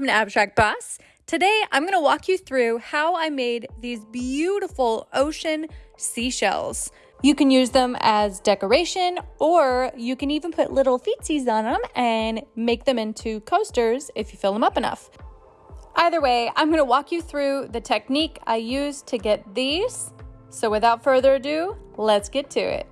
welcome to Abstract Boss. Today I'm going to walk you through how I made these beautiful ocean seashells. You can use them as decoration or you can even put little feetsies on them and make them into coasters if you fill them up enough. Either way, I'm going to walk you through the technique I used to get these. So without further ado, let's get to it.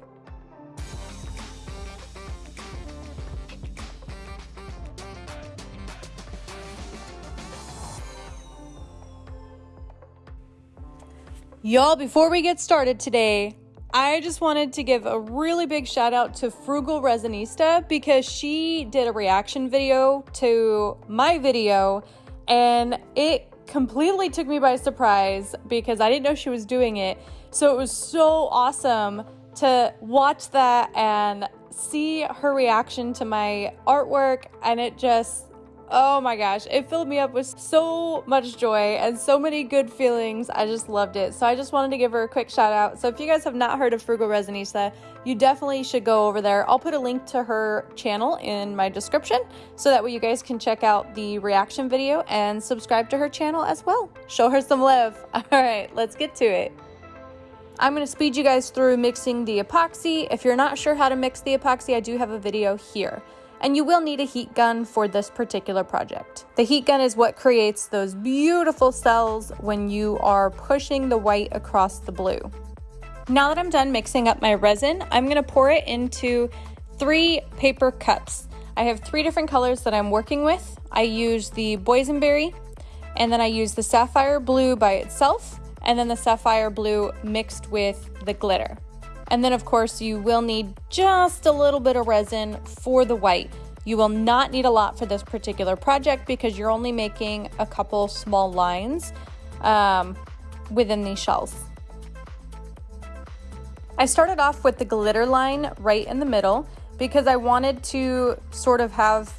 Y'all, before we get started today, I just wanted to give a really big shout out to Frugal Resinista because she did a reaction video to my video and it completely took me by surprise because I didn't know she was doing it. So it was so awesome to watch that and see her reaction to my artwork and it just Oh my gosh, it filled me up with so much joy and so many good feelings. I just loved it. So I just wanted to give her a quick shout out. So if you guys have not heard of Frugal Resinista, you definitely should go over there. I'll put a link to her channel in my description so that way you guys can check out the reaction video and subscribe to her channel as well. Show her some love. All right, let's get to it. I'm going to speed you guys through mixing the epoxy. If you're not sure how to mix the epoxy, I do have a video here and you will need a heat gun for this particular project. The heat gun is what creates those beautiful cells when you are pushing the white across the blue. Now that I'm done mixing up my resin, I'm gonna pour it into three paper cups. I have three different colors that I'm working with. I use the boysenberry, and then I use the sapphire blue by itself, and then the sapphire blue mixed with the glitter. And then of course you will need just a little bit of resin for the white. You will not need a lot for this particular project because you're only making a couple small lines um, within these shells. I started off with the glitter line right in the middle because I wanted to sort of have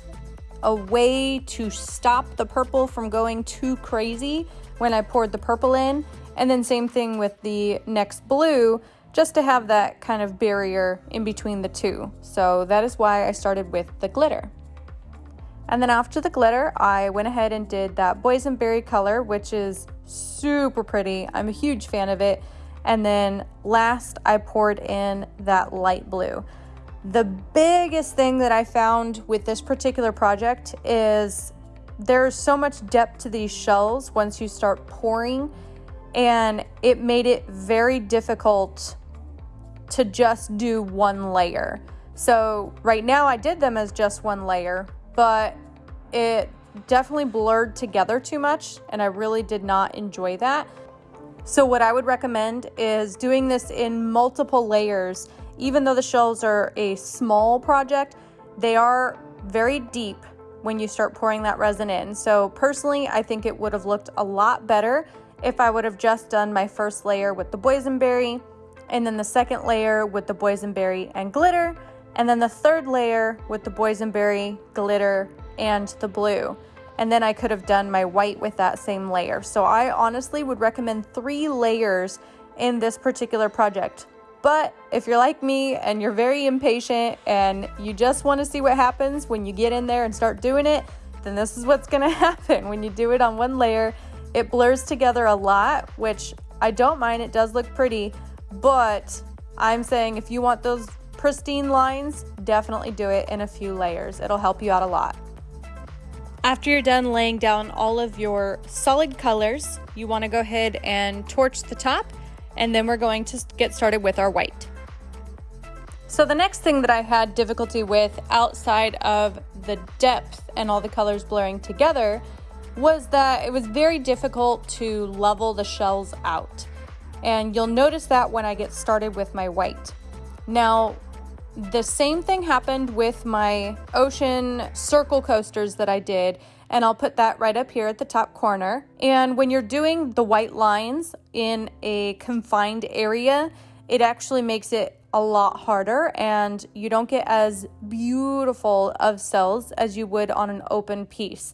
a way to stop the purple from going too crazy when I poured the purple in. And then same thing with the next blue just to have that kind of barrier in between the two. So that is why I started with the glitter. And then after the glitter, I went ahead and did that boysenberry color, which is super pretty. I'm a huge fan of it. And then last, I poured in that light blue. The biggest thing that I found with this particular project is there's so much depth to these shells once you start pouring, and it made it very difficult to just do one layer. So right now I did them as just one layer, but it definitely blurred together too much and I really did not enjoy that. So what I would recommend is doing this in multiple layers. Even though the shells are a small project, they are very deep when you start pouring that resin in. So personally, I think it would have looked a lot better if I would have just done my first layer with the boysenberry and then the second layer with the boysenberry and glitter, and then the third layer with the boysenberry, glitter, and the blue. And then I could have done my white with that same layer. So I honestly would recommend three layers in this particular project. But if you're like me and you're very impatient and you just want to see what happens when you get in there and start doing it, then this is what's going to happen. When you do it on one layer, it blurs together a lot, which I don't mind. It does look pretty, but I'm saying if you want those pristine lines, definitely do it in a few layers. It'll help you out a lot. After you're done laying down all of your solid colors, you want to go ahead and torch the top, and then we're going to get started with our white. So the next thing that I had difficulty with outside of the depth and all the colors blurring together was that it was very difficult to level the shells out. And you'll notice that when I get started with my white. Now, the same thing happened with my ocean circle coasters that I did, and I'll put that right up here at the top corner. And when you're doing the white lines in a confined area, it actually makes it a lot harder and you don't get as beautiful of cells as you would on an open piece.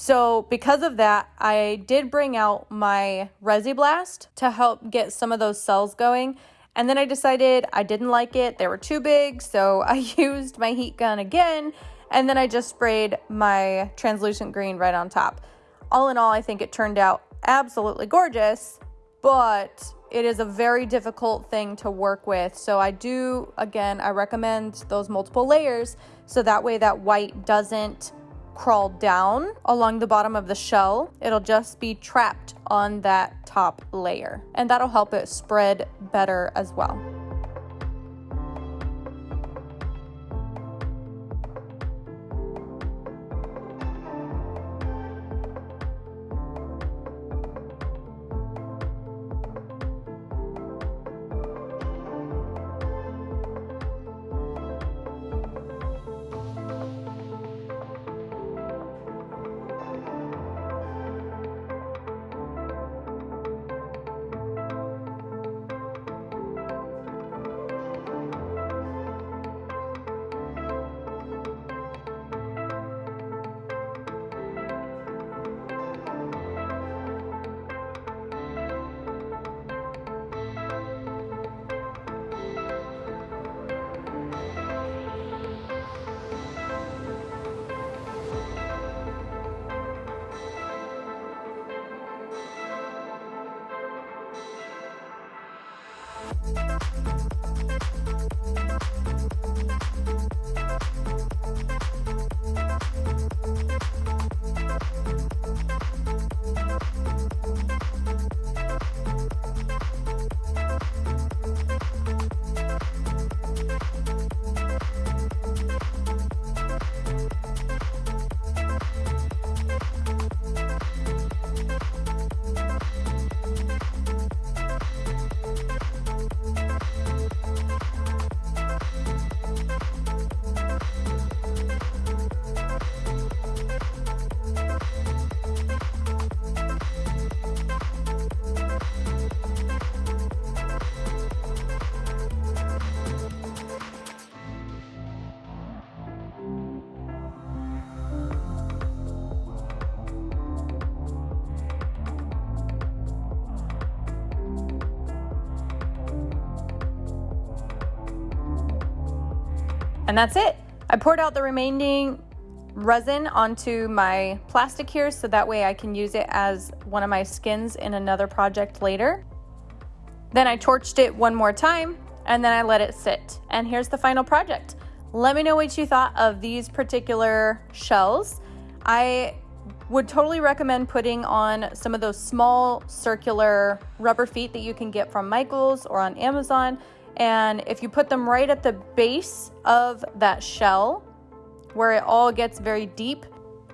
So because of that, I did bring out my Resi Blast to help get some of those cells going. And then I decided I didn't like it. They were too big. So I used my heat gun again And then I just sprayed my translucent green right on top. All in all, I think it turned out absolutely gorgeous, but it is a very difficult thing to work with. So I do, again, I recommend those multiple layers so that way that white doesn't crawl down along the bottom of the shell. It'll just be trapped on that top layer and that'll help it spread better as well. うん。And that's it. I poured out the remaining resin onto my plastic here so that way I can use it as one of my skins in another project later. Then I torched it one more time and then I let it sit. And here's the final project. Let me know what you thought of these particular shells. I would totally recommend putting on some of those small circular rubber feet that you can get from Michaels or on Amazon and if you put them right at the base of that shell, where it all gets very deep,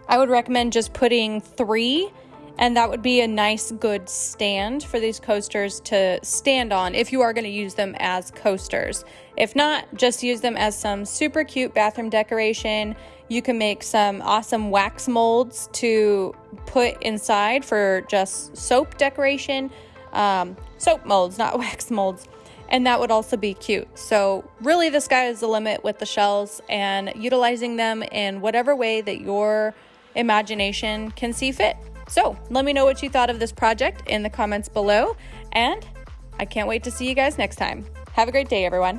I would recommend just putting three and that would be a nice good stand for these coasters to stand on if you are going to use them as coasters. If not, just use them as some super cute bathroom decoration. You can make some awesome wax molds to put inside for just soap decoration. Um, soap molds, not wax molds and that would also be cute. So really the sky is the limit with the shells and utilizing them in whatever way that your imagination can see fit. So let me know what you thought of this project in the comments below and I can't wait to see you guys next time. Have a great day, everyone.